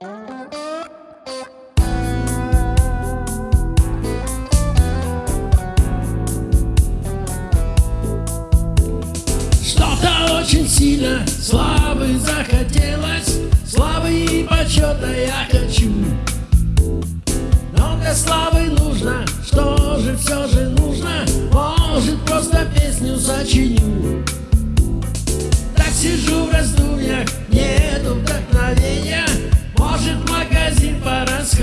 Что-то очень сильно славы захотелось Славы и почета я хочу. Но для славы нужно, что же все же нужно? Может просто песню сочиню. Так сижу в раздумьях, нету вдохновения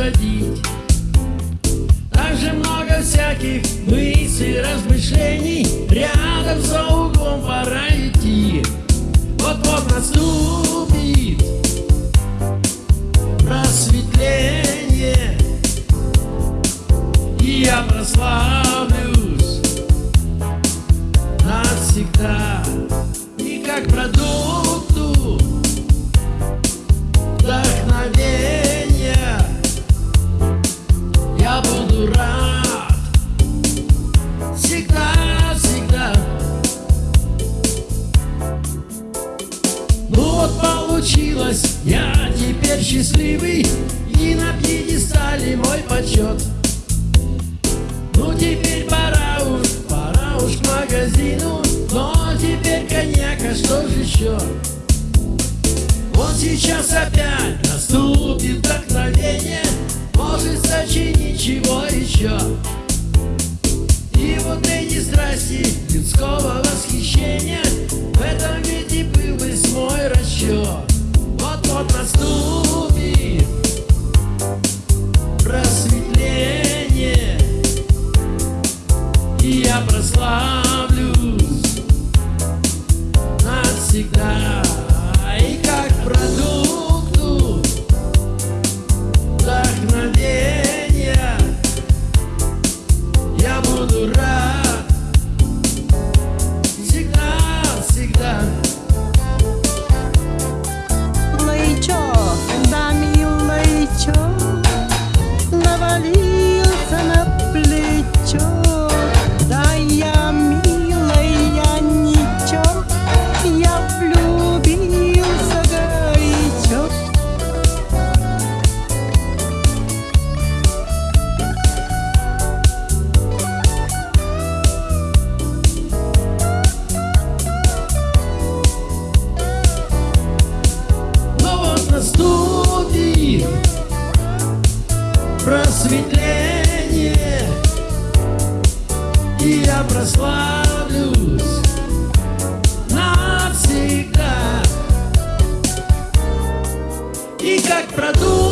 пора сходить Так же много всяких мыслей, размышлений буду рад Ну вот получилось, я теперь счастливый И на пьедестале мой почет. Ну теперь пора уж, пора уж магазину Но теперь коньяк, что же еще? Вот сейчас опять мой просветление. И я прославлюсь навсегда. И как продукт